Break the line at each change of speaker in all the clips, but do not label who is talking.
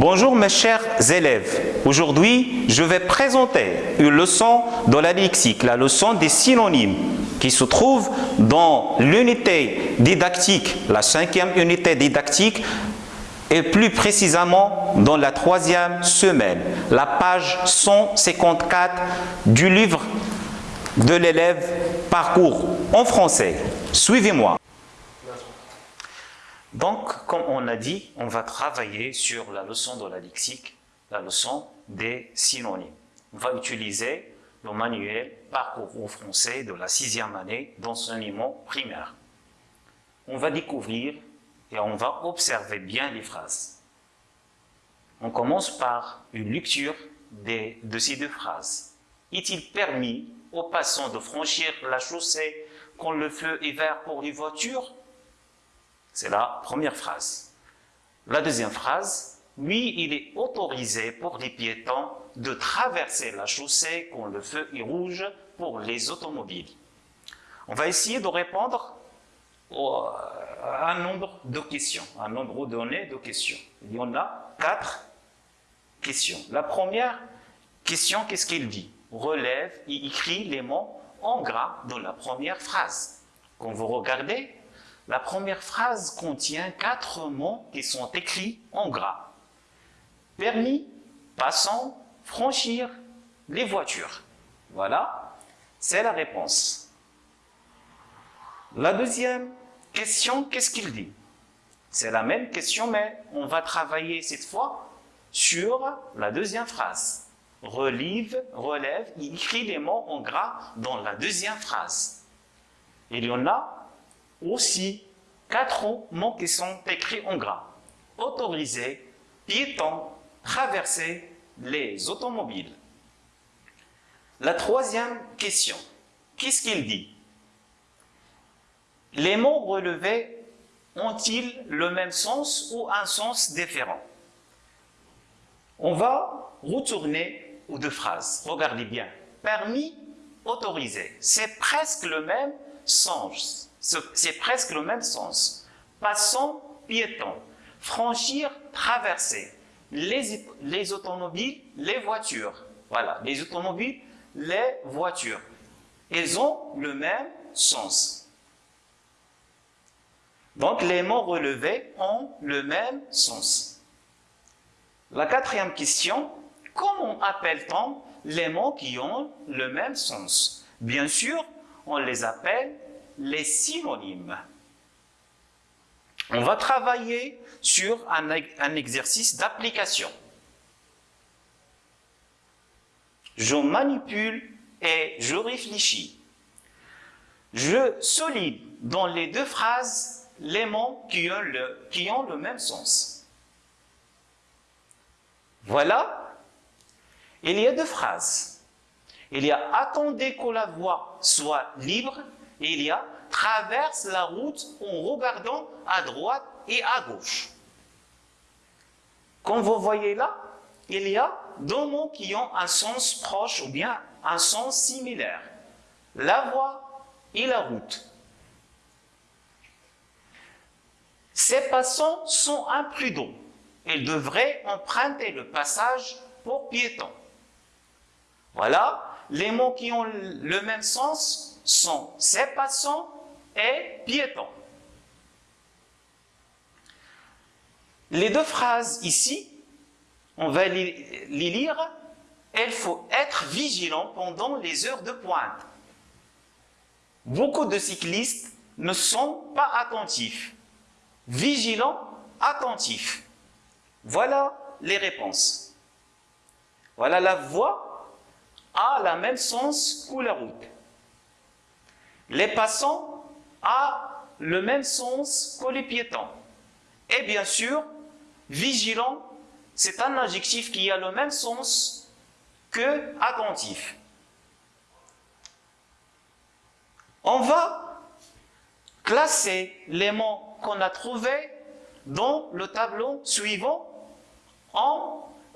Bonjour mes chers élèves. Aujourd'hui, je vais présenter une leçon de la lexique, la leçon des synonymes, qui se trouve dans l'unité didactique, la cinquième unité didactique, et plus précisément dans la troisième semaine, la page 154 du livre de l'élève Parcours en français. Suivez-moi. Donc, comme on a dit, on va travailler sur la leçon de la lexique, la leçon des synonymes. On va utiliser le manuel Parcours au français de la sixième année d'enseignement primaire. On va découvrir et on va observer bien les phrases. On commence par une lecture de ces deux phrases. Est-il permis aux passants de franchir la chaussée quand le feu est vert pour les voitures? C'est la première phrase. La deuxième phrase, oui, il est autorisé pour les piétons de traverser la chaussée quand le feu est rouge pour les automobiles. On va essayer de répondre à un nombre de questions, un nombre donné de questions. Il y en a quatre questions. La première question, qu'est-ce qu'il dit? Relève et écrit les mots en gras dans la première phrase. Quand vous regardez, la première phrase contient quatre mots qui sont écrits en gras. Permis, passant, franchir, les voitures. Voilà, c'est la réponse. La deuxième question, qu'est-ce qu'il dit? C'est la même question, mais on va travailler cette fois sur la deuxième phrase. Relive, relève, il écrit les mots en gras dans la deuxième phrase. Il y en a aussi quatre mots qui sont écrits en gras. Autoriser, piéton, traverser les automobiles. La troisième question, qu'est-ce qu'il dit? Les mots relevés ont-ils le même sens ou un sens différent? On va retourner aux deux phrases. Regardez bien. Permis, autorisé. C'est presque le même sens c'est presque le même sens. Passant, piéton. Franchir, traverser. Les, les automobiles, les voitures. Voilà, les automobiles, les voitures. Ils ont le même sens. Donc les mots relevés ont le même sens. La quatrième question, comment appelle-t-on les mots qui ont le même sens? Bien sûr, on les appelle les synonymes. On va travailler sur un, exercice d'application. Je manipule et je réfléchis. Je solide dans les deux phrases les mots qui ont le, qui ont le même sens. Voilà, il y a deux phrases. Il y a « attendez que la voix soit libre » il y a traverse la route en regardant à droite et à gauche. Comme vous voyez là, il y a deux mots qui ont un sens proche ou bien un sens similaire. La voie et la route. Ces passants sont imprudents. Ils devraient emprunter le passage pour piétons. Voilà, les mots qui ont le même sens sont ces passants et piétons. Les deux phrases ici, on va les lire. Il faut être vigilant pendant les heures de pointe. Beaucoup de cyclistes ne sont pas attentifs. Vigilants, attentifs. Voilà les réponses. Voilà la voie a la même sens que la route. Les passants ont le même sens que les piétons. Et bien sûr, vigilant, c'est un adjectif qui a le même sens que attentif. On va classer les mots qu'on a trouvés dans le tableau suivant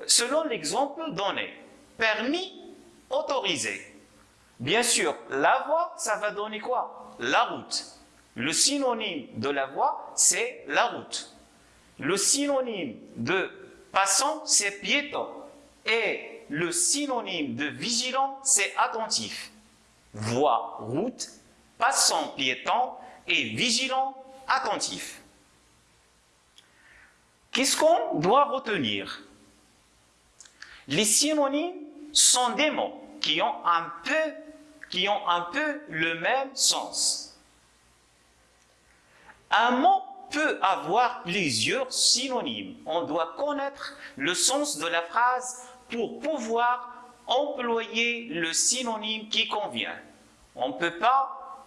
selon l'exemple donné. Permis, autorisé. Bien sûr, la voie, ça va donner quoi? La route. Le synonyme de la voie, c'est la route. Le synonyme de Passant, c'est piéton. Et le synonyme de vigilant, c'est attentif. Voie, route, passant, piéton et vigilant, attentif. Qu'est-ce qu'on doit retenir? Les synonymes sont des mots qui ont un peu, qui ont un peu le même sens. Un mot peut avoir plusieurs synonymes. On doit connaître le sens de la phrase pour pouvoir employer le synonyme qui convient. On ne peut pas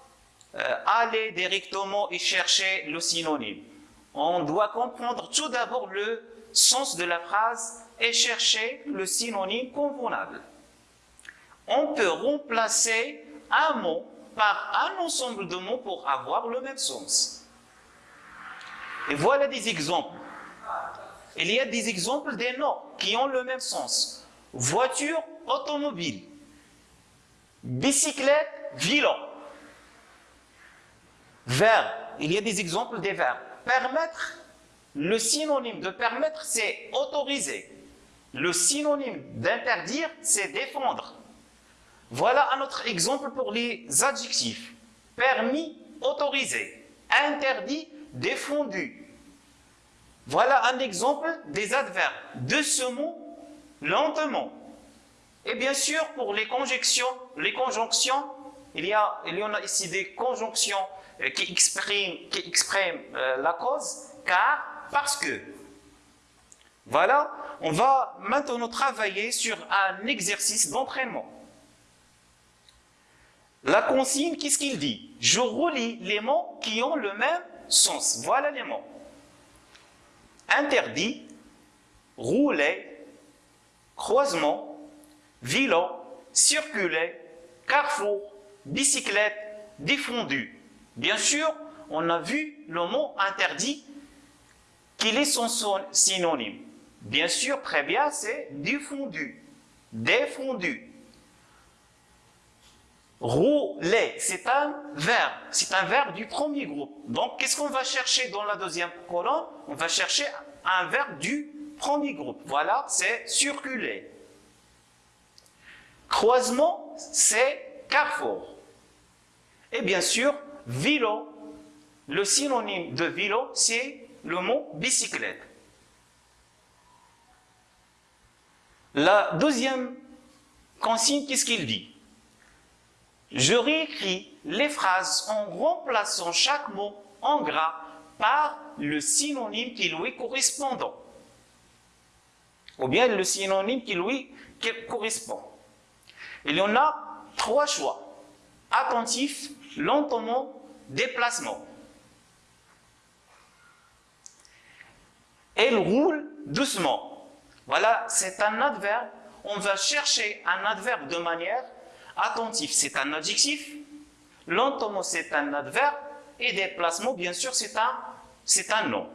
euh, aller directement et chercher le synonyme. On doit comprendre tout d'abord le sens de la phrase et chercher le synonyme convenable. On peut remplacer un mot par un ensemble de mots pour avoir le même sens. Et voilà des exemples. Il y a des exemples des noms qui ont le même sens. Voiture, automobile. Bicyclette, vélo. Verbe. Il y a des exemples des verbes. Permettre, le synonyme de permettre, c'est autoriser. Le synonyme d'interdire, c'est défendre. Voilà un autre exemple pour les adjectifs. Permis, autorisé. Interdit, défendu. Voilà un exemple des adverbes. De ce mot, lentement. Et bien sûr, pour les conjonctions, les conjonctions, il y, a, en a ici des conjonctions euh, qui expriment, qui expriment euh, la cause, car, parce que. Voilà, on va maintenant travailler sur un exercice d'entraînement. La consigne, qu'est-ce qu'il dit? Je relis les mots qui ont le même sens. Voilà les mots. Interdit, rouler, croisement, vélo, circuler, carrefour, bicyclette, défendu. Bien sûr, on a vu le mot interdit, qu'il est son synonyme. Bien sûr, très bien, c'est défendu, défendu. Rouler, c'est un verbe, c'est un verbe du premier groupe. Donc, qu'est-ce qu'on va chercher dans la deuxième colonne? On va chercher un verbe du premier groupe. Voilà, c'est circuler. Croisement, c'est carrefour. Et bien sûr, vélo. Le synonyme de vélo, c'est le mot bicyclette. La deuxième consigne, qu'est-ce qu'il dit? Je réécris les phrases en remplaçant chaque mot en gras par le synonyme qui lui correspond. Ou bien le synonyme qui lui correspond. Il y en a trois choix. Attentif, lentement, déplacement. Elle roule doucement. Voilà, c'est un adverbe. On va chercher un adverbe de manière Attentif, c'est un adjectif. Lentement, c'est un adverbe. Et déplacement, bien sûr, c'est un, nom.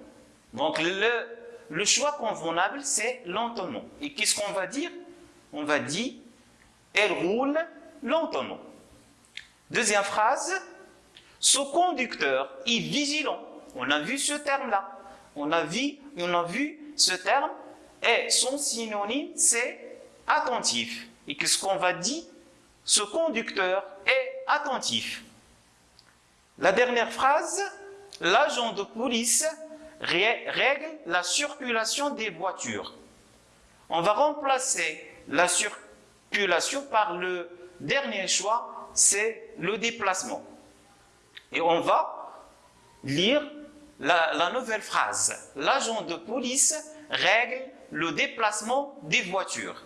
Donc, le, le choix convenable, c'est lentement. Et qu'est-ce qu'on va dire? On va dire, elle roule lentement. Deuxième phrase, ce conducteur est vigilant. On a vu ce terme-là. On a vu, on a vu ce terme et son synonyme, c'est attentif. Et qu'est-ce qu'on va dire? Ce conducteur est attentif. La dernière phrase, l'agent de police règle la circulation des voitures. On va remplacer la circulation par le dernier choix, c'est le déplacement. Et on va lire la, nouvelle phrase. L'agent de police règle le déplacement des voitures.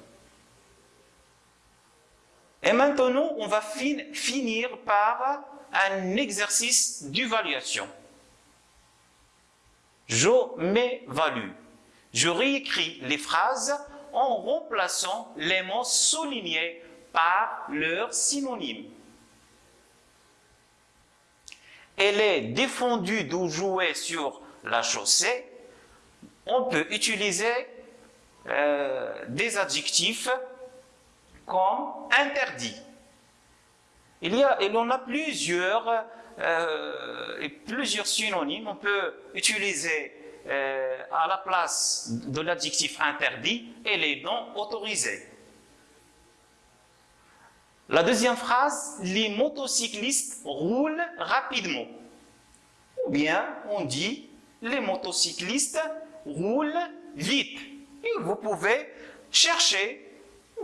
Et maintenant, on va finir par un exercice d'évaluation. Je m'évalue. Je réécris les phrases en remplaçant les mots soulignés par leur synonyme. Elle est défendue de jouer sur la chaussée. On peut utiliser euh, des adjectifs comme interdit. Il y a, il en a plusieurs, euh, plusieurs synonymes. On peut utiliser euh, à la place de l'adjectif interdit et les non autorisés. La deuxième phrase, les motocyclistes roulent rapidement. Ou bien on dit, les motocyclistes roulent vite. Et vous pouvez chercher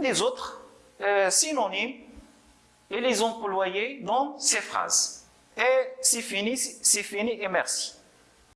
des autres euh, synonymes et les employer dans ces phrases. Et c'est fini, c'est fini et merci.